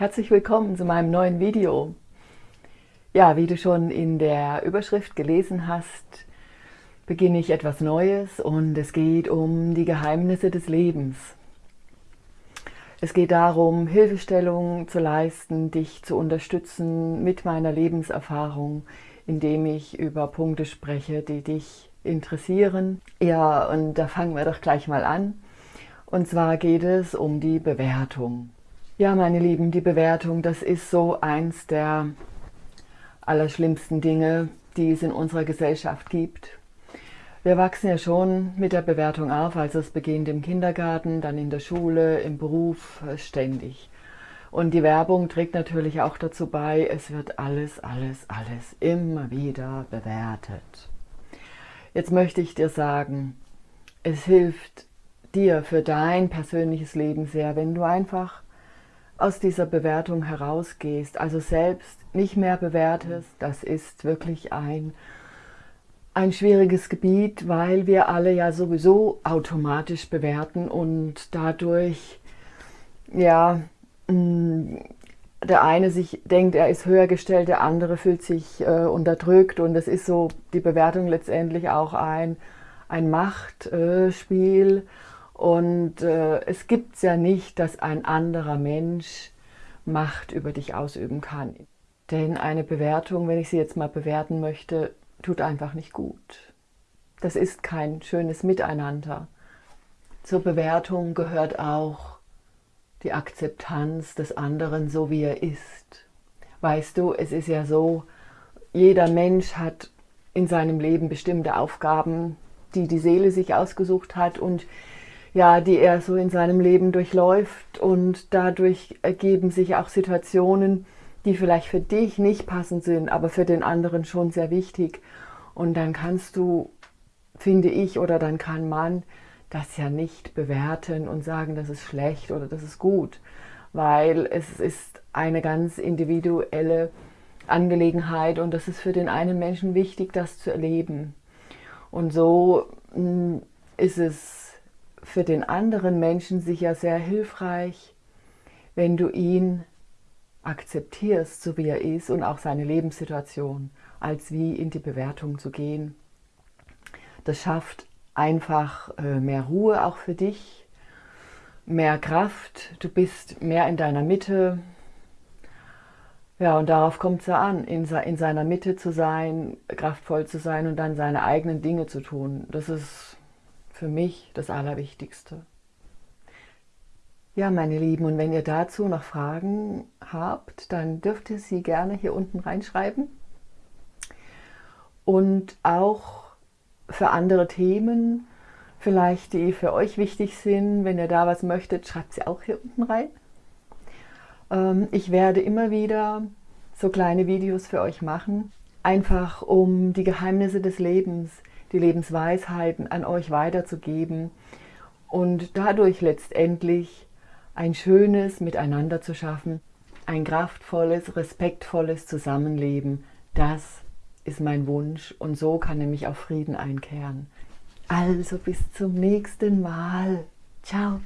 Herzlich willkommen zu meinem neuen Video. Ja, wie du schon in der Überschrift gelesen hast, beginne ich etwas Neues und es geht um die Geheimnisse des Lebens. Es geht darum, Hilfestellung zu leisten, dich zu unterstützen mit meiner Lebenserfahrung, indem ich über Punkte spreche, die dich interessieren. Ja, und da fangen wir doch gleich mal an. Und zwar geht es um die Bewertung. Ja, meine Lieben, die Bewertung, das ist so eins der allerschlimmsten Dinge, die es in unserer Gesellschaft gibt. Wir wachsen ja schon mit der Bewertung auf, also es beginnt im Kindergarten, dann in der Schule, im Beruf, äh, ständig. Und die Werbung trägt natürlich auch dazu bei, es wird alles, alles, alles immer wieder bewertet. Jetzt möchte ich dir sagen, es hilft dir für dein persönliches Leben sehr, wenn du einfach aus dieser Bewertung herausgehst, also selbst nicht mehr bewertest, das ist wirklich ein, ein schwieriges Gebiet, weil wir alle ja sowieso automatisch bewerten und dadurch, ja, mm, der eine sich denkt, er ist höher gestellt, der andere fühlt sich äh, unterdrückt und es ist so die Bewertung letztendlich auch ein, ein Machtspiel. Äh, und äh, es gibt es ja nicht, dass ein anderer Mensch Macht über dich ausüben kann. Denn eine Bewertung, wenn ich sie jetzt mal bewerten möchte, tut einfach nicht gut. Das ist kein schönes Miteinander. Zur Bewertung gehört auch die Akzeptanz des anderen, so wie er ist. Weißt du, es ist ja so, jeder Mensch hat in seinem Leben bestimmte Aufgaben, die die Seele sich ausgesucht hat und ja, die er so in seinem Leben durchläuft und dadurch ergeben sich auch Situationen, die vielleicht für dich nicht passend sind, aber für den anderen schon sehr wichtig. Und dann kannst du, finde ich, oder dann kann man das ja nicht bewerten und sagen, das ist schlecht oder das ist gut, weil es ist eine ganz individuelle Angelegenheit und das ist für den einen Menschen wichtig, das zu erleben. Und so mm, ist es für den anderen Menschen sicher sehr hilfreich, wenn du ihn akzeptierst, so wie er ist und auch seine Lebenssituation, als wie in die Bewertung zu gehen. Das schafft einfach äh, mehr Ruhe auch für dich, mehr Kraft, du bist mehr in deiner Mitte. Ja, und darauf kommt es ja an, in, in seiner Mitte zu sein, kraftvoll zu sein und dann seine eigenen Dinge zu tun. Das ist für mich das Allerwichtigste. Ja, meine Lieben, und wenn ihr dazu noch Fragen habt, dann dürft ihr sie gerne hier unten reinschreiben. Und auch für andere Themen, vielleicht die für euch wichtig sind, wenn ihr da was möchtet, schreibt sie auch hier unten rein. Ähm, ich werde immer wieder so kleine Videos für euch machen, einfach um die Geheimnisse des Lebens die Lebensweisheiten an euch weiterzugeben und dadurch letztendlich ein schönes Miteinander zu schaffen, ein kraftvolles, respektvolles Zusammenleben. Das ist mein Wunsch und so kann nämlich auch Frieden einkehren. Also bis zum nächsten Mal. Ciao.